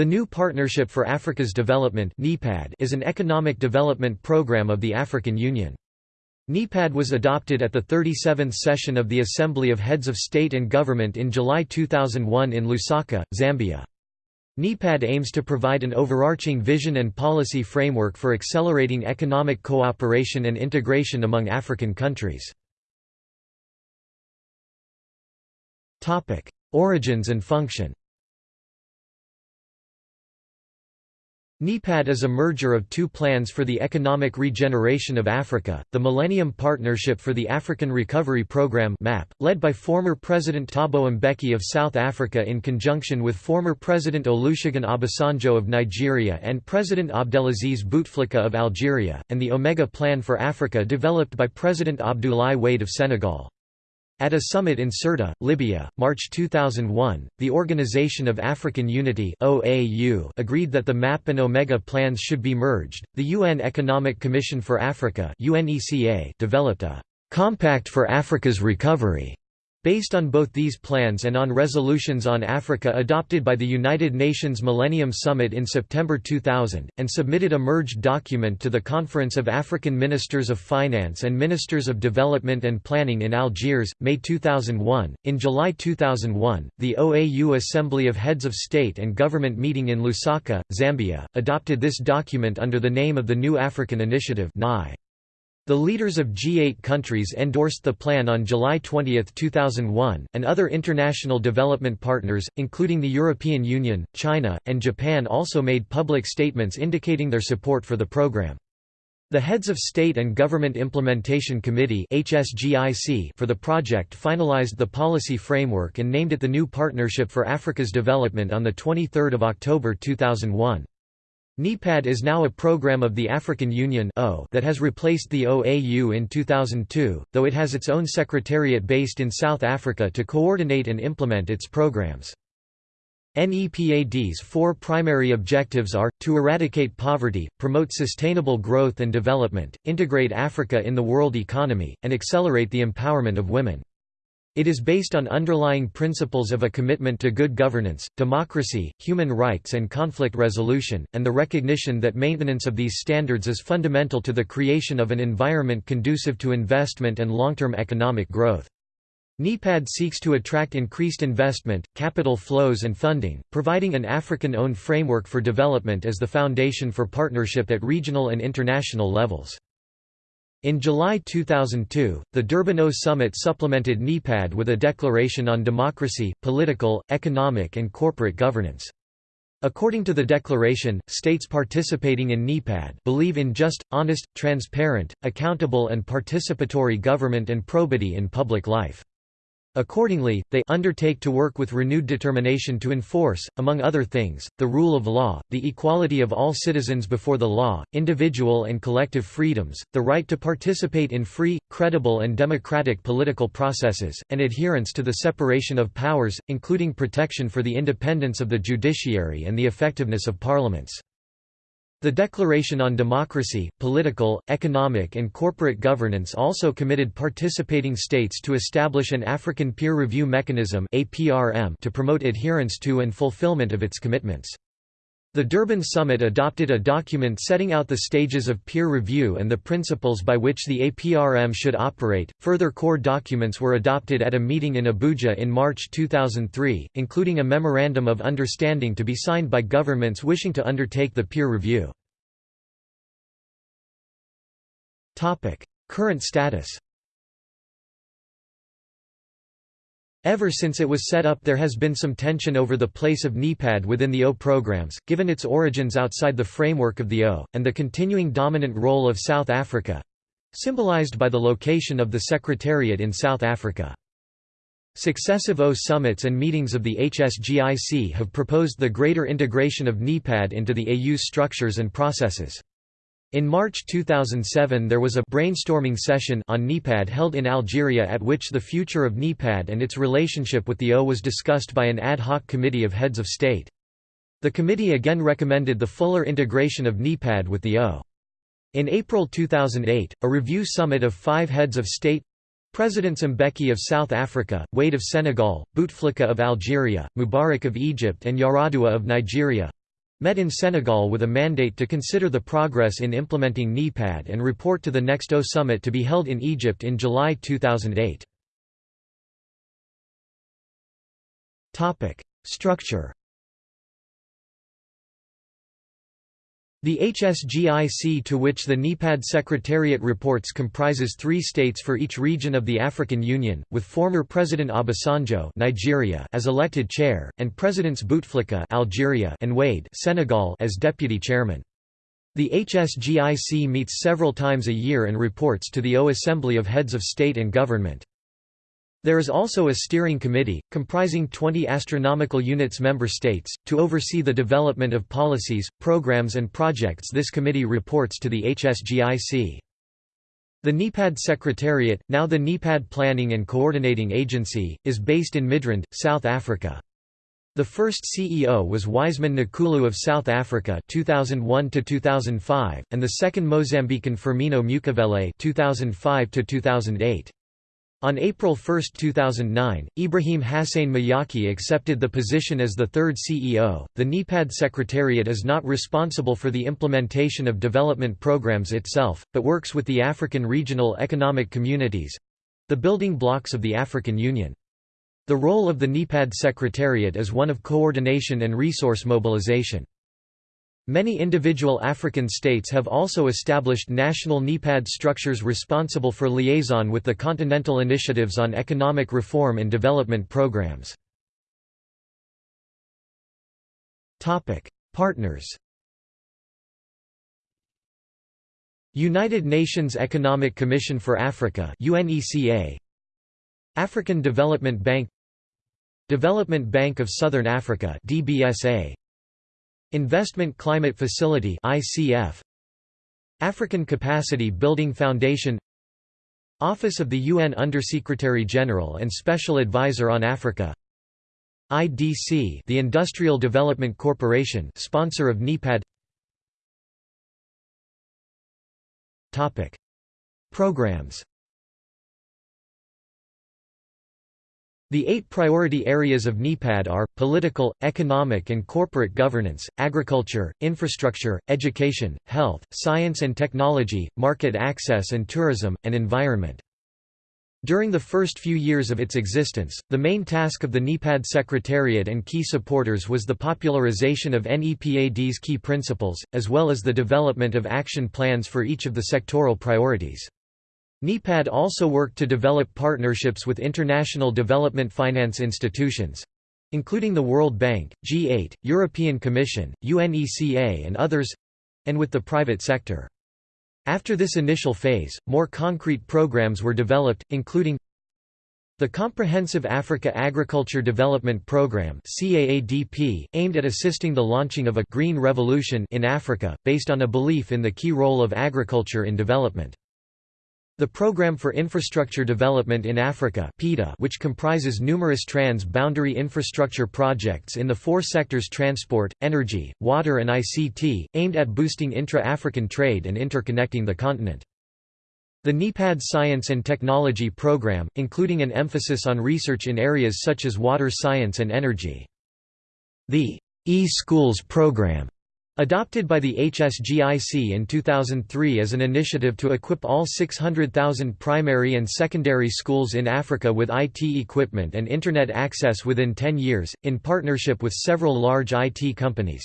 The New Partnership for Africa's Development is an economic development program of the African Union. NEPAD was adopted at the 37th session of the Assembly of Heads of State and Government in July 2001 in Lusaka, Zambia. NEPAD aims to provide an overarching vision and policy framework for accelerating economic cooperation and integration among African countries. Origins and function NEPAD is a merger of two plans for the economic regeneration of Africa, the Millennium Partnership for the African Recovery Programme MAP, led by former President Thabo Mbeki of South Africa in conjunction with former President Olusegun Obasanjo of Nigeria and President Abdelaziz Bouteflika of Algeria, and the Omega Plan for Africa developed by President Abdoulaye Wade of Senegal. At a summit in Sirte, Libya, March 2001, the Organization of African Unity (OAU) agreed that the MAP and Omega plans should be merged. The UN Economic Commission for Africa (UNECA) developed a Compact for Africa's Recovery Based on both these plans and on resolutions on Africa adopted by the United Nations Millennium Summit in September 2000, and submitted a merged document to the Conference of African Ministers of Finance and Ministers of Development and Planning in Algiers, May 2001. In July 2001, the OAU Assembly of Heads of State and Government meeting in Lusaka, Zambia, adopted this document under the name of the New African Initiative (NI). The leaders of G8 countries endorsed the plan on July 20, 2001, and other international development partners, including the European Union, China, and Japan also made public statements indicating their support for the program. The Heads of State and Government Implementation Committee for the project finalized the policy framework and named it the New Partnership for Africa's Development on 23 October 2001. NEPAD is now a program of the African Union that has replaced the OAU in 2002, though it has its own secretariat based in South Africa to coordinate and implement its programs. NEPAD's four primary objectives are, to eradicate poverty, promote sustainable growth and development, integrate Africa in the world economy, and accelerate the empowerment of women. It is based on underlying principles of a commitment to good governance, democracy, human rights and conflict resolution, and the recognition that maintenance of these standards is fundamental to the creation of an environment conducive to investment and long-term economic growth. NEPAD seeks to attract increased investment, capital flows and funding, providing an African-owned framework for development as the foundation for partnership at regional and international levels. In July 2002, the Durban Summit supplemented NEPAD with a declaration on democracy, political, economic and corporate governance. According to the declaration, states participating in NEPAD believe in just, honest, transparent, accountable and participatory government and probity in public life. Accordingly, they undertake to work with renewed determination to enforce, among other things, the rule of law, the equality of all citizens before the law, individual and collective freedoms, the right to participate in free, credible and democratic political processes, and adherence to the separation of powers, including protection for the independence of the judiciary and the effectiveness of parliaments. The Declaration on Democracy, Political, Economic and Corporate Governance also committed participating states to establish an African Peer Review Mechanism to promote adherence to and fulfillment of its commitments. The Durban Summit adopted a document setting out the stages of peer review and the principles by which the APRM should operate. Further core documents were adopted at a meeting in Abuja in March 2003, including a Memorandum of Understanding to be signed by governments wishing to undertake the peer review. Topic: Current status Ever since it was set up there has been some tension over the place of NEPAD within the AU programs, given its origins outside the framework of the AU, and the continuing dominant role of South Africa—symbolized by the location of the Secretariat in South Africa. Successive AU summits and meetings of the HSGIC have proposed the greater integration of NEPAD into the AU's structures and processes. In March 2007 there was a brainstorming session on NEPAD held in Algeria at which the future of NEPAD and its relationship with the AU was discussed by an ad hoc committee of heads of state. The committee again recommended the fuller integration of NEPAD with the AU. In April 2008, a review summit of five heads of state Presidents Mbeki of South Africa, Wade of Senegal, Bouteflika of Algeria, Mubarak of Egypt and Yar'Adua of Nigeria met in Senegal with a mandate to consider the progress in implementing NEPAD and report to the next AU summit to be held in Egypt in July 2008. Structure The HSGIC to which the NEPAD Secretariat reports comprises three states for each region of the African Union, with former President Obasanjo Nigeria as elected chair, and Presidents Bouteflika Algeria and Wade Senegal as deputy chairman. The HSGIC meets several times a year and reports to the AU Assembly of Heads of State and Government. There is also a steering committee, comprising 20 astronomical units member states, to oversee the development of policies, programs and projects this committee reports to the HSGIC. The NEPAD Secretariat, now the NEPAD Planning and Coordinating Agency, is based in Midrand, South Africa. The first CEO was Wiseman Nkuhlu of South Africa 2001 2005 and the second Mozambican Firmino Mucavele 2005 2008. On April 1, 2009, Ibrahim Hassane Mayaki accepted the position as the third CEO. The NEPAD Secretariat is not responsible for the implementation of development programs itself, but works with the African regional economic communities the building blocks of the African Union. The role of the NEPAD Secretariat is one of coordination and resource mobilization. Many individual African states have also established national NEPAD structures responsible for liaison with the continental initiatives on economic reform and development programs. Partners. United Nations Economic Commission for Africa UNECA African Development Bank. Development Bank of Southern Africa DBSA Investment Climate Facility ICF African Capacity Building Foundation. Office of the UN Undersecretary General and Special Advisor on Africa. IDC the Industrial Development Corporation sponsor of NEPAD Topic. Programs The eight priority areas of NEPAD are, political, economic and corporate governance, agriculture, infrastructure, education, health, science and technology, market access and tourism, and environment. During the first few years of its existence, the main task of the NEPAD Secretariat and key supporters was the popularization of NEPAD's key principles, as well as the development of action plans for each of the sectoral priorities. NEPAD also worked to develop partnerships with international development finance institutions including the World Bank, G8, European Commission, UNECA and others and with the private sector. After this initial phase, more concrete programs were developed, including the Comprehensive Africa Agriculture Development Programme CAADP, aimed at assisting the launching of a «green revolution» in Africa, based on a belief in the key role of agriculture in development. The Programme for Infrastructure Development in Africa which comprises numerous trans-boundary infrastructure projects in the four sectors transport, energy, water and ICT, aimed at boosting intra-African trade and interconnecting the continent. The NEPAD Science and Technology Programme, including an emphasis on research in areas such as water science and energy. The e-schools Programme Adopted by the HSGIC in 2003 as an initiative to equip all 600,000 primary and secondary schools in Africa with IT equipment and Internet access within 10 years, in partnership with several large IT companies.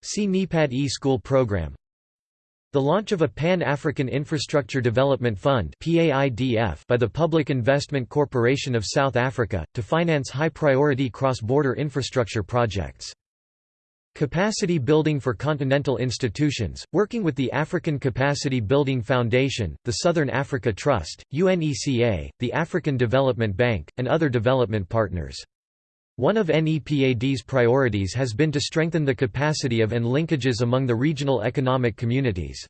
See NEPAD e-school program. The launch of a Pan-African Infrastructure Development Fund by the Public Investment Corporation of South Africa, to finance high-priority cross-border infrastructure projects. Capacity Building for Continental Institutions, working with the African Capacity Building Foundation, the Southern Africa Trust, UNECA, the African Development Bank, and other development partners. One of NEPAD's priorities has been to strengthen the capacity of and linkages among the regional economic communities.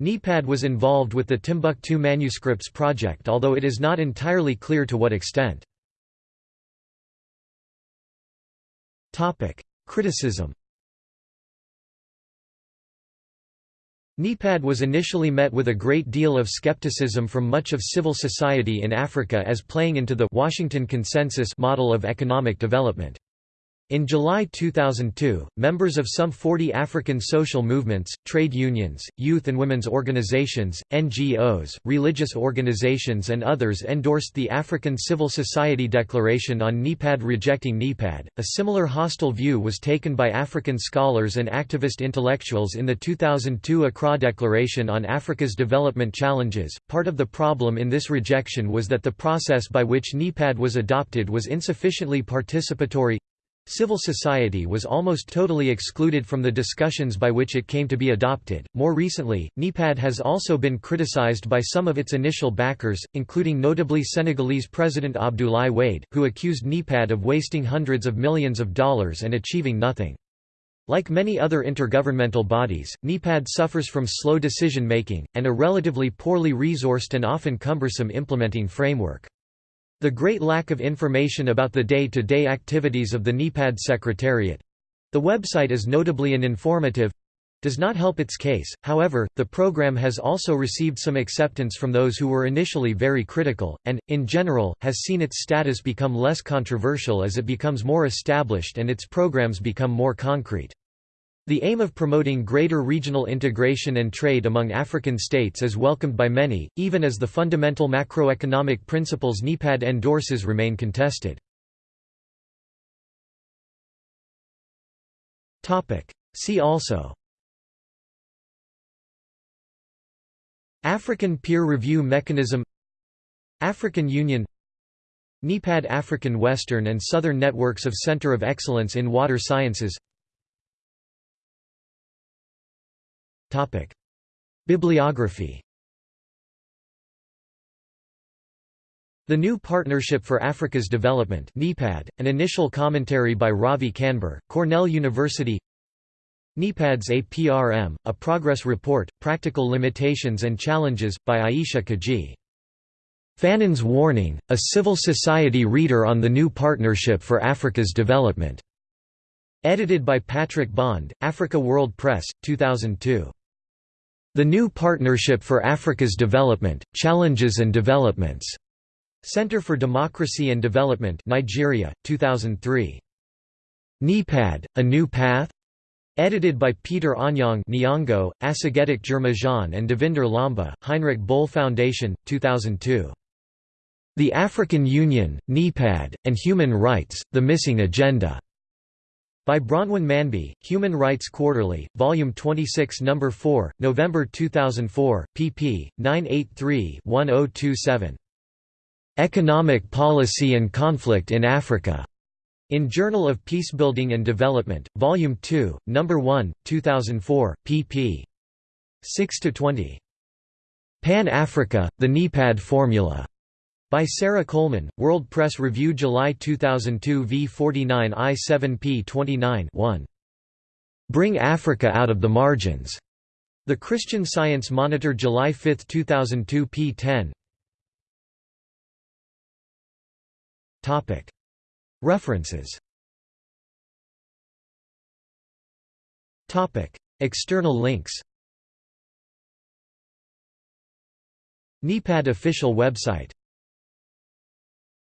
NEPAD was involved with the Timbuktu Manuscripts project although it is not entirely clear to what extent. Criticism NEPAD was initially met with a great deal of skepticism from much of civil society in Africa as playing into the Washington Consensus model of economic development. In July 2002, members of some 40 African social movements, trade unions, youth and women's organizations, NGOs, religious organizations and others endorsed the African Civil Society Declaration on NEPAD rejecting NEPAD. A similar hostile view was taken by African scholars and activist intellectuals in the 2002 Accra Declaration on Africa's Development Challenges. Part of the problem in this rejection was that the process by which NEPAD was adopted was insufficiently participatory Civil society was almost totally excluded from the discussions by which it came to be adopted. More recently, NEPAD has also been criticized by some of its initial backers, including notably Senegalese President Abdoulaye Wade, who accused NEPAD of wasting hundreds of millions of dollars and achieving nothing. Like many other intergovernmental bodies, NEPAD suffers from slow decision-making, and a relatively poorly resourced and often cumbersome implementing framework. The great lack of information about the day-to-day -day activities of the NEPAD Secretariat—the website is notably uninformative, does not help its case, however, the program has also received some acceptance from those who were initially very critical, and, in general, has seen its status become less controversial as it becomes more established and its programs become more concrete. The aim of promoting greater regional integration and trade among African states is welcomed by many, even as the fundamental macroeconomic principles NEPAD endorses remain contested. See also African Peer Review Mechanism African Union NEPAD African Western and Southern Networks of Center of Excellence in Water Sciences Topic. Bibliography The New Partnership for Africa's Development NEPAD, an initial commentary by Ravi Kanbur, Cornell University NEPAD's APRM, a progress report, practical limitations and challenges, by Aisha Kajee. Fanon's Warning, a civil society reader on the New Partnership for Africa's Development. Edited by Patrick Bond, Africa World Press, 2002. The New Partnership for Africa's Development, Challenges and Developments. Center for Democracy and Development Nigeria, 2003. NEPAD, A New Path? Edited by Peter Anyang Nyong'o, Aseghedech Ghirmazion and Davinder Lamba, Heinrich Böll Foundation, 2002. The African Union, NEPAD, and Human Rights, The Missing Agenda. By Bronwyn Manby, Human Rights Quarterly, Volume 26 No. 4, November 2004, pp. 983-1027. Economic Policy and Conflict in Africa. In Journal of Peacebuilding and Development, Volume 2, No. 1, 2004, pp. 6–20. Pan-Africa, The NEPAD Formula. By Sarah Coleman, World Press Review July 2002 v 49 I 7 p 29 1. Bring Africa out of the margins. The Christian Science Monitor July 5, 2002 p 10 References. External links. NEPAD official website